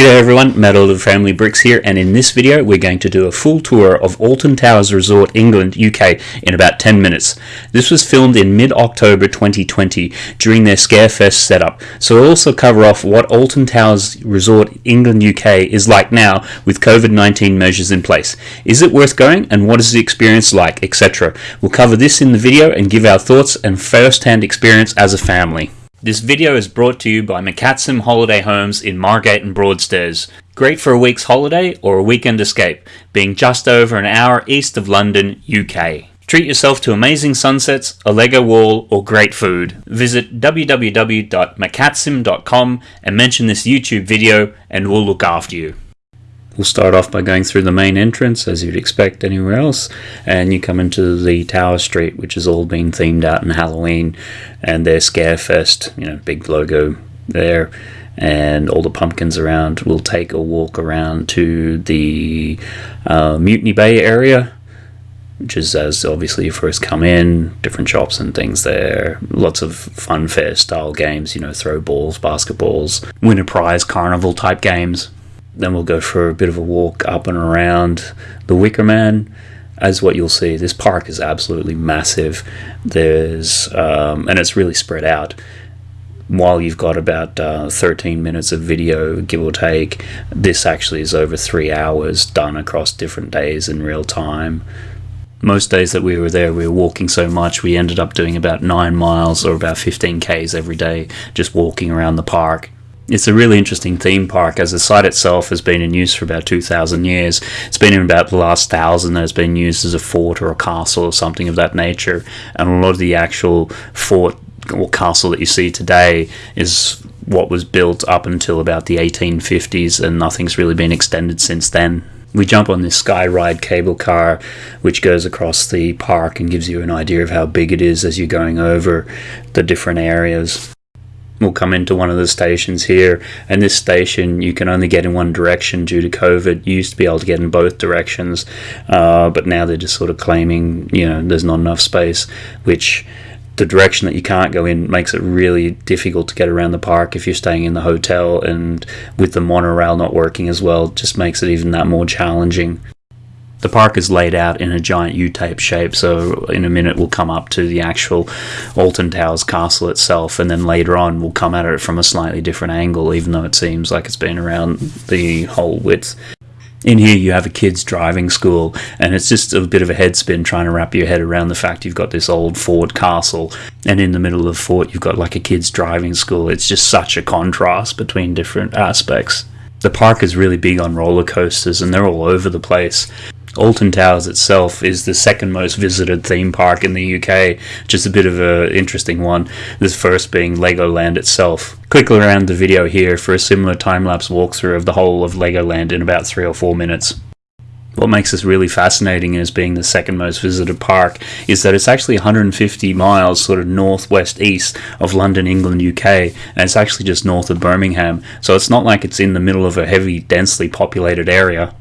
G'day everyone, Matt of Family Bricks here and in this video we're going to do a full tour of Alton Towers Resort England UK in about 10 minutes. This was filmed in mid-October 2020 during their Scarefest setup so we'll also cover off what Alton Towers Resort England UK is like now with COVID-19 measures in place. Is it worth going and what is the experience like etc. We'll cover this in the video and give our thoughts and first-hand experience as a family. This video is brought to you by McCatsim Holiday Homes in Margate and Broadstairs. Great for a week's holiday or a weekend escape, being just over an hour east of London, UK. Treat yourself to amazing sunsets, a Lego wall, or great food. Visit www.mccatsim.com and mention this YouTube video and we'll look after you. We'll start off by going through the main entrance as you'd expect anywhere else and you come into the Tower Street which has all been themed out in Halloween and their Scarefest, you know, big logo there and all the pumpkins around. We'll take a walk around to the uh, Mutiny Bay area which is as obviously you first come in, different shops and things there. Lots of fun fair style games, you know, throw balls, basketballs, win a prize, carnival type games. Then we'll go for a bit of a walk up and around the Wicker Man. As what you'll see, this park is absolutely massive. There's um, and it's really spread out. While you've got about uh, 13 minutes of video, give or take, this actually is over three hours done across different days in real time most days that we were there, we were walking so much, we ended up doing about nine miles or about 15 Ks every day, just walking around the park. It's a really interesting theme park as the site itself has been in use for about 2,000 years. It's been in about the last thousand that has been used as a fort or a castle or something of that nature. And a lot of the actual fort or castle that you see today is what was built up until about the 1850s and nothing's really been extended since then. We jump on this Skyride cable car, which goes across the park and gives you an idea of how big it is as you're going over the different areas will come into one of the stations here. And this station you can only get in one direction due to COVID. You used to be able to get in both directions uh, but now they're just sort of claiming you know there's not enough space which the direction that you can't go in makes it really difficult to get around the park if you're staying in the hotel and with the monorail not working as well just makes it even that more challenging the park is laid out in a giant U-type shape, so in a minute we'll come up to the actual Alton Towers castle itself, and then later on we'll come at it from a slightly different angle, even though it seems like it's been around the whole width. In here you have a kids driving school and it's just a bit of a head spin trying to wrap your head around the fact you've got this old fort castle and in the middle of the fort you've got like a kids driving school. It's just such a contrast between different aspects. The park is really big on roller coasters and they're all over the place. Alton Towers itself is the second most visited theme park in the UK, just a bit of an interesting one, this first being Legoland itself. Quickly around the video here for a similar time-lapse walkthrough of the whole of Legoland in about 3 or 4 minutes. What makes this really fascinating as being the second most visited park is that it's actually 150 miles sort of northwest east of London, England, UK, and it's actually just north of Birmingham. So it's not like it's in the middle of a heavy, densely populated area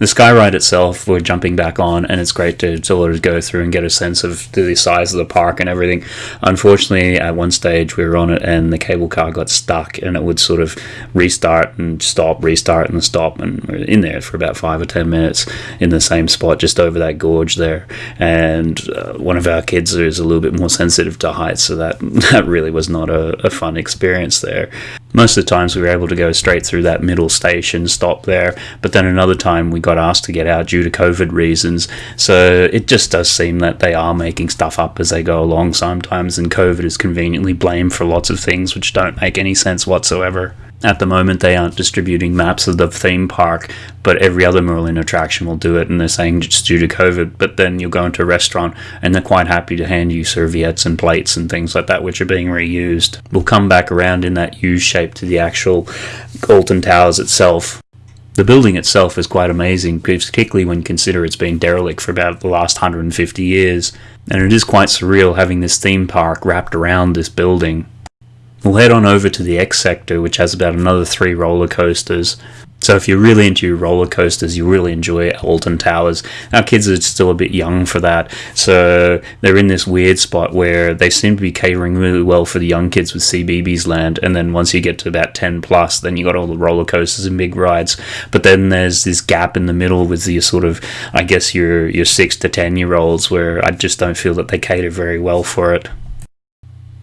the sky ride itself, we're jumping back on, and it's great to sort of go through and get a sense of the size of the park and everything. Unfortunately, at one stage we were on it, and the cable car got stuck, and it would sort of restart and stop, restart and stop, and we are in there for about five or ten minutes in the same spot, just over that gorge there. And uh, one of our kids is a little bit more sensitive to heights, so that that really was not a, a fun experience there. Most of the times we were able to go straight through that middle station, stop there, but then another time we got asked to get out due to COVID reasons. So it just does seem that they are making stuff up as they go along sometimes, and COVID is conveniently blamed for lots of things which don't make any sense whatsoever. At the moment, they aren't distributing maps of the theme park, but every other Merlin attraction will do it, and they're saying it's due to COVID. But then you'll go into a restaurant, and they're quite happy to hand you serviettes and plates and things like that, which are being reused. We'll come back around in that U shape to the actual Alton Towers itself. The building itself is quite amazing, particularly when you consider it's been derelict for about the last 150 years, and it is quite surreal having this theme park wrapped around this building. We'll head on over to the X sector, which has about another three roller coasters. So if you're really into roller coasters, you really enjoy Alton Towers. Our kids are still a bit young for that, so they're in this weird spot where they seem to be catering really well for the young kids with CBeebies Land. And then once you get to about 10 plus, then you got all the roller coasters and big rides. But then there's this gap in the middle with the sort of, I guess your your six to ten year olds, where I just don't feel that they cater very well for it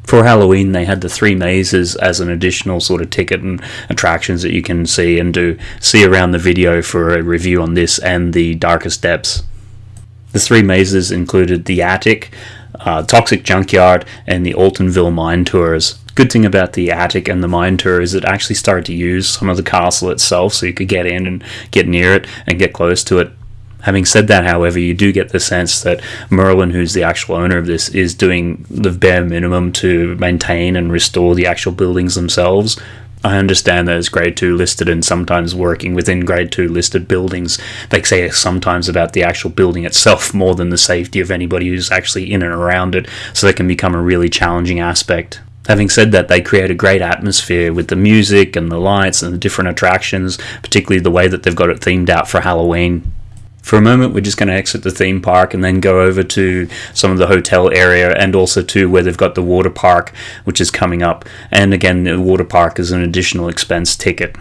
for Halloween, they had the three mazes as an additional sort of ticket and attractions that you can see and do see around the video for a review on this and the Darkest Depths. The three mazes included the Attic, uh, Toxic Junkyard, and the Altonville Mine Tours. Good thing about the attic and the mine tour is it actually started to use some of the castle itself, so you could get in and get near it and get close to it. Having said that, however, you do get the sense that Merlin, who's the actual owner of this, is doing the bare minimum to maintain and restore the actual buildings themselves. I understand that it's grade 2 listed and sometimes working within grade 2 listed buildings. They say sometimes about the actual building itself more than the safety of anybody who's actually in and around it, so that can become a really challenging aspect. Having said that, they create a great atmosphere with the music and the lights and the different attractions, particularly the way that they've got it themed out for Halloween. For a moment, we're just going to exit the theme park and then go over to some of the hotel area and also to where they've got the water park, which is coming up. And again, the water park is an additional expense ticket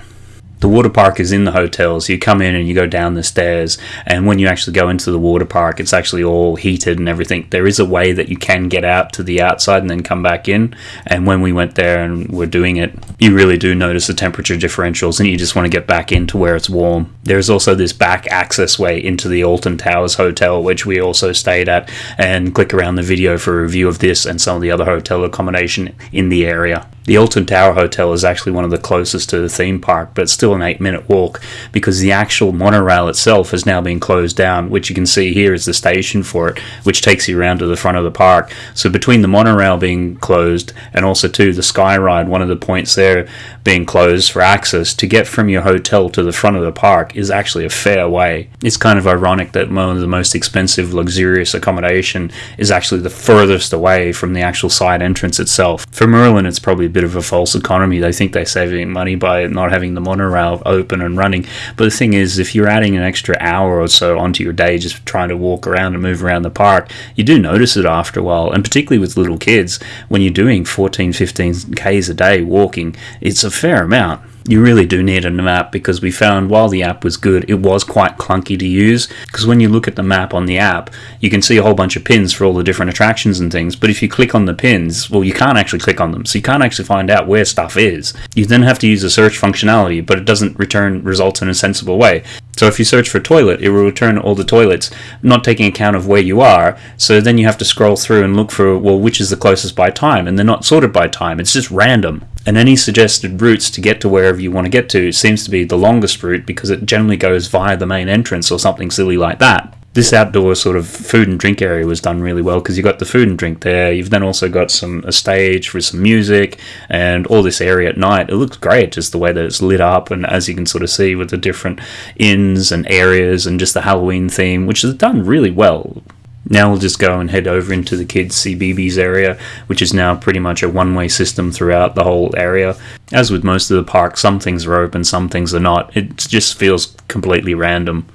the water park is in the hotel, so you come in and you go down the stairs. And when you actually go into the water park, it's actually all heated and everything. There is a way that you can get out to the outside and then come back in. And when we went there and were doing it, you really do notice the temperature differentials and you just want to get back into where it's warm. There's also this back access way into the Alton Towers Hotel, which we also stayed at. And click around the video for a review of this and some of the other hotel accommodation in the area. The Alton Tower Hotel is actually one of the closest to the theme park, but it's still an eight minute walk because the actual monorail itself has now been closed down, which you can see here is the station for it, which takes you around to the front of the park. So between the monorail being closed and also to the Sky Ride, one of the points there being closed for access to get from your hotel to the front of the park is actually a fair way. It's kind of ironic that one of the most expensive luxurious accommodation is actually the furthest away from the actual side entrance itself. For Merlin, it's probably bit of a false economy. They think they're saving money by not having the monorail open and running. But the thing is, if you're adding an extra hour or so onto your day just trying to walk around and move around the park, you do notice it after a while. And particularly with little kids, when you're doing 14, 15 Ks a day walking, it's a fair amount you really do need a map because we found while the app was good, it was quite clunky to use. Because when you look at the map on the app, you can see a whole bunch of pins for all the different attractions and things. But if you click on the pins, well, you can't actually click on them. So you can't actually find out where stuff is. You then have to use the search functionality, but it doesn't return results in a sensible way. So if you search for toilet, it will return all the toilets, not taking account of where you are. So then you have to scroll through and look for, well, which is the closest by time. And they're not sorted by time. It's just random. And any suggested routes to get to wherever you want to get to seems to be the longest route because it generally goes via the main entrance or something silly like that this outdoor sort of food and drink area was done really well because you got the food and drink there. You've then also got some a stage with some music and all this area at night. It looks great, just the way that it's lit up, and as you can sort of see with the different inns and areas and just the Halloween theme, which is done really well. Now we'll just go and head over into the kids' CBeebies area, which is now pretty much a one-way system throughout the whole area. As with most of the park, some things are open, some things are not. It just feels completely random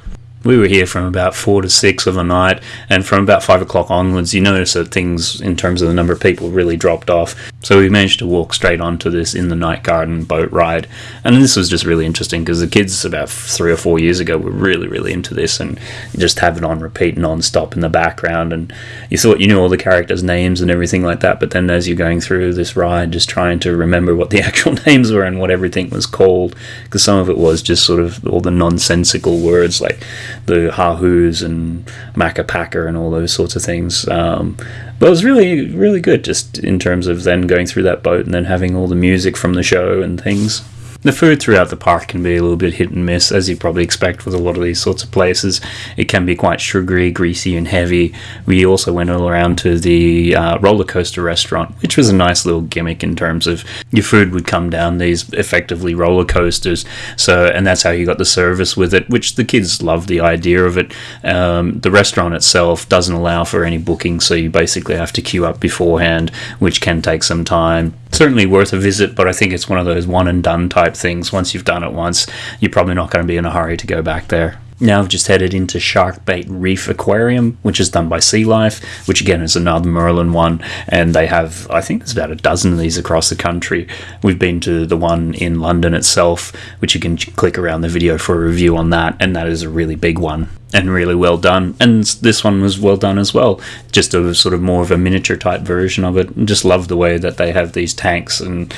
we were here from about four to six of the night, and from about five o'clock onwards, you notice that things, in terms of the number of people, really dropped off. So we managed to walk straight onto this in the night garden boat ride, and this was just really interesting because the kids about three or four years ago were really, really into this, and just have it on repeat non-stop in the background, and you thought you knew all the characters' names and everything like that, but then as you're going through this ride, just trying to remember what the actual names were and what everything was called, because some of it was just sort of all the nonsensical words like the Haahoos and Makka Pakka and all those sorts of things. Um, but it was really, really good just in terms of then going through that boat and then having all the music from the show and things. The food throughout the park can be a little bit hit and miss, as you probably expect with a lot of these sorts of places. It can be quite sugary, greasy, and heavy. We also went all around to the uh, roller coaster restaurant, which was a nice little gimmick in terms of your food would come down these effectively roller coasters. So, and that's how you got the service with it, which the kids love the idea of it. Um, the restaurant itself doesn't allow for any booking, so you basically have to queue up beforehand, which can take some time. Certainly worth a visit, but I think it's one of those one and done type things. Once you've done it once, you're probably not going to be in a hurry to go back there. Now I've just headed into Sharkbait Reef Aquarium, which is done by Sea Life, which again is another Merlin one, and they have I think there's about a dozen of these across the country. We've been to the one in London itself, which you can click around the video for a review on that, and that is a really big one and really well done. And this one was well done as well. Just a sort of more of a miniature type version of it. Just love the way that they have these tanks and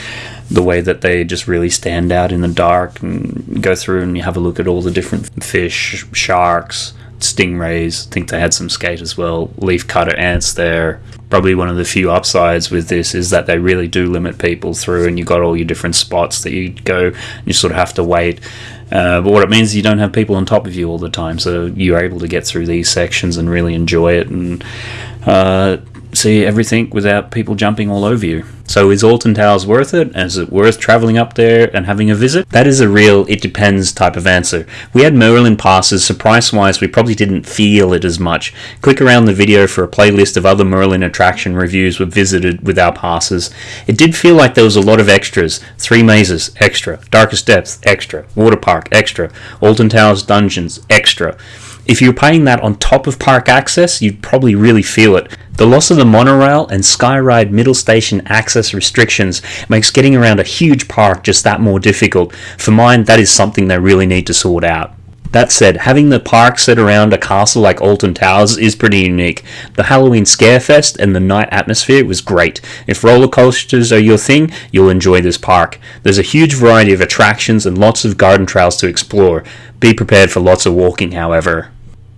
the way that they just really stand out in the dark and go through and you have a look at all the different fish, sharks, stingrays. I think they had some skate as well. Leaf cutter ants there. Probably one of the few upsides with this is that they really do limit people through, and you've got all your different spots that you go. You sort of have to wait. Uh, but what it means is you don't have people on top of you all the time, so you're able to get through these sections and really enjoy it and uh, see everything without people jumping all over you. So is Alton Towers worth it? Is it worth travelling up there and having a visit? That is a real it depends type of answer. We had Merlin passes, so price wise we probably didn't feel it as much. Click around the video for a playlist of other Merlin attraction reviews we've visited with our passes. It did feel like there was a lot of extras. Three mazes, extra. Darkest Depths, extra. Water Park, extra. Alton Towers Dungeons, extra. If you're paying that on top of park access, you'd probably really feel it. The loss of the monorail and Skyride middle station access restrictions makes getting around a huge park just that more difficult. For mine, that is something they really need to sort out. That said, having the park set around a castle like Alton Towers is pretty unique. The Halloween Scarefest and the night atmosphere was great. If roller coasters are your thing, you'll enjoy this park. There's a huge variety of attractions and lots of garden trails to explore. Be prepared for lots of walking, however.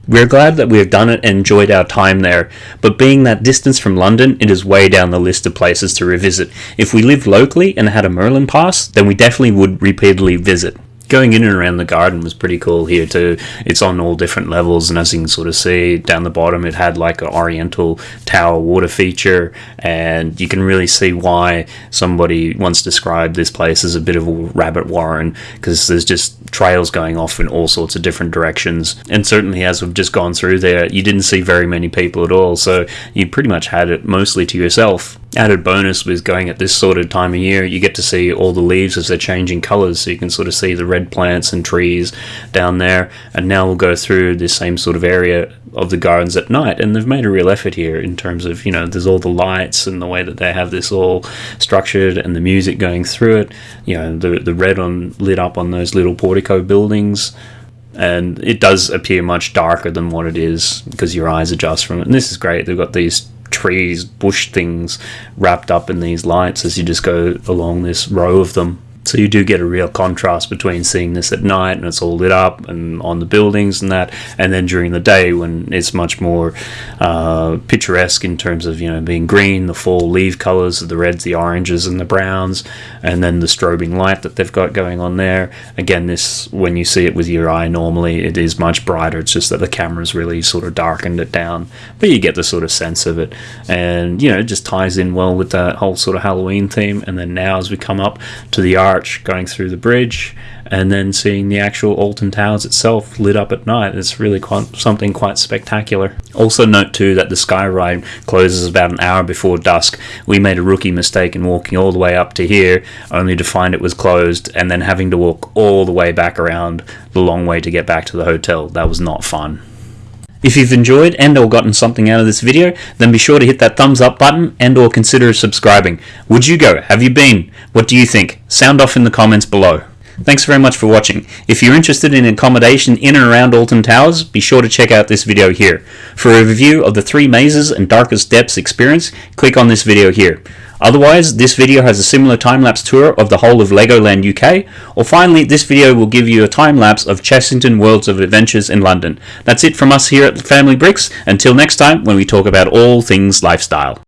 We're glad that we have done it and enjoyed our time there, but being that distance from London, it is way down the list of places to revisit. If we lived locally and had a Merlin pass, then we definitely would repeatedly visit going in and around the garden was pretty cool here too. It's on all different levels, and as you can sort of see down the bottom, it had like an oriental tower water feature, and you can really see why somebody once described this place as a bit of a rabbit warren because there's just trails going off in all sorts of different directions. And certainly, as we've just gone through there, you didn't see very many people at all, so you pretty much had it mostly to yourself. Added bonus with going at this sort of time of year, you get to see all the leaves as they're changing colours, so you can sort of see the red plants and trees down there. And now we'll go through this same sort of area of the gardens at night, and they've made a real effort here in terms of you know there's all the lights and the way that they have this all structured and the music going through it. You know the the red on lit up on those little portico buildings and it does appear much darker than what it is because your eyes adjust from it. And this is great. They've got these trees, bush things wrapped up in these lights as you just go along this row of them. So you do get a real contrast between seeing this at night and it's all lit up and on the buildings and that, and then during the day when it's much more uh, picturesque in terms of you know being green, the fall leaf colors, of the reds, the oranges, and the browns, and then the strobing light that they've got going on there. Again, this when you see it with your eye normally, it is much brighter. It's just that the camera's really sort of darkened it down, but you get the sort of sense of it, and you know it just ties in well with that whole sort of Halloween theme. And then now as we come up to the art arch going through the bridge and then seeing the actual Alton Towers itself lit up at night. It's really quite, something quite spectacular. Also, note too that the sky ride closes about an hour before dusk. We made a rookie mistake in walking all the way up to here, only to find it was closed, and then having to walk all the way back around the long way to get back to the hotel. That was not fun. If you've enjoyed and or gotten something out of this video, then be sure to hit that thumbs up button and or consider subscribing. Would you go? Have you been? What do you think? Sound off in the comments below. Thanks very much for watching. If you're interested in accommodation in and around Alton Towers, be sure to check out this video here. For a review of the three mazes and darkest depths experience, click on this video here. Otherwise, this video has a similar time-lapse tour of the whole of Legoland UK, or finally, this video will give you a time-lapse of Chessington Worlds of Adventures in London. That's it from us here at Family Bricks. Until next time, when we talk about all things lifestyle.